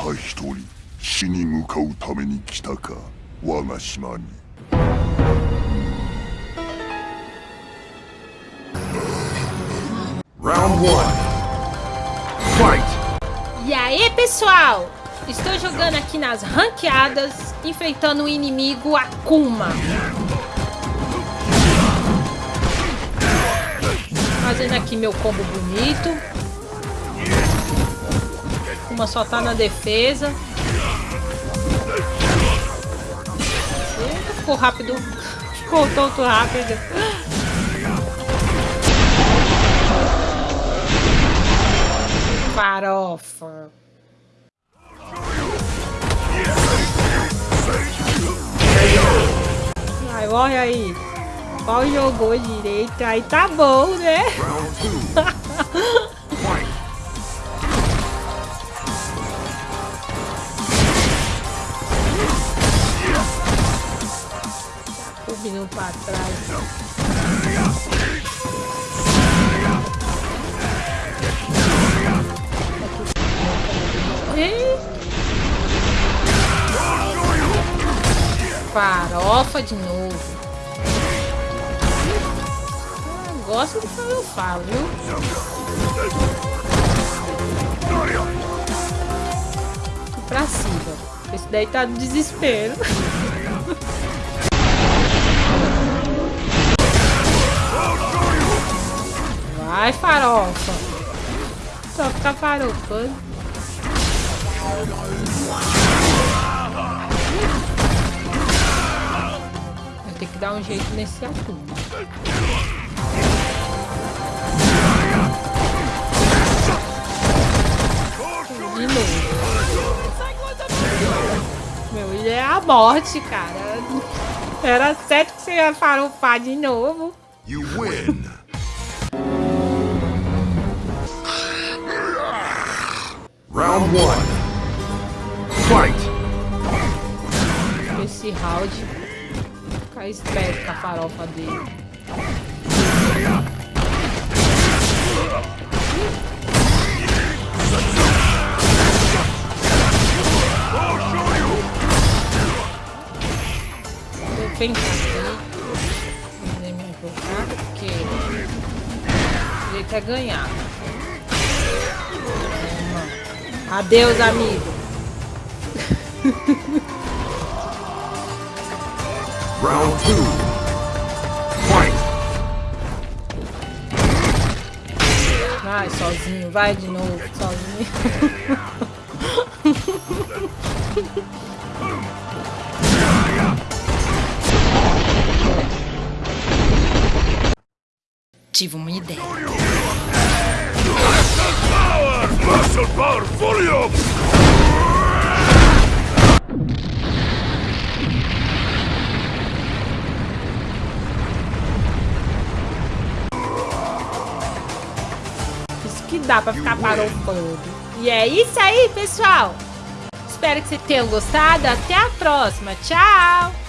た一人死に向かうために来たか我が島に Round one. Fight. E aí, pessoal? Estou jogando aqui nas ranqueadas, enfrentando o inimigo Akuma. Fazendo aqui meu combo bonito. Akuma só tá na defesa. Eita, ficou rápido. Ficou tanto rápido. Farofa. Vai, morre aí. Qual jogou direito? Aí tá bom, né? Subindo pra trás. Farofa de novo. Gosto do que eu falo, viu? Pra cima. Esse daí tá no desespero. Vai, farofa. Só ficar farofando. Eu tenho que dar um jeito nesse assunto. De novo. Meu, ele é a morte, cara. Era certo que você ia farofar de novo. You win! one. Fight. Esse round. Ficar esperto com a farofa dele. Pensar aqui. Fazer minha jogada, porque jeito é ganhar. Adeus, amigo. Round two. Fight. Vai, sozinho, vai de novo, sozinho. Tive uma ideia. Muscle power volume! Isso que dá pra ficar parofando. E é isso aí, pessoal. Espero que vocês tenham gostado. Até a próxima. Tchau!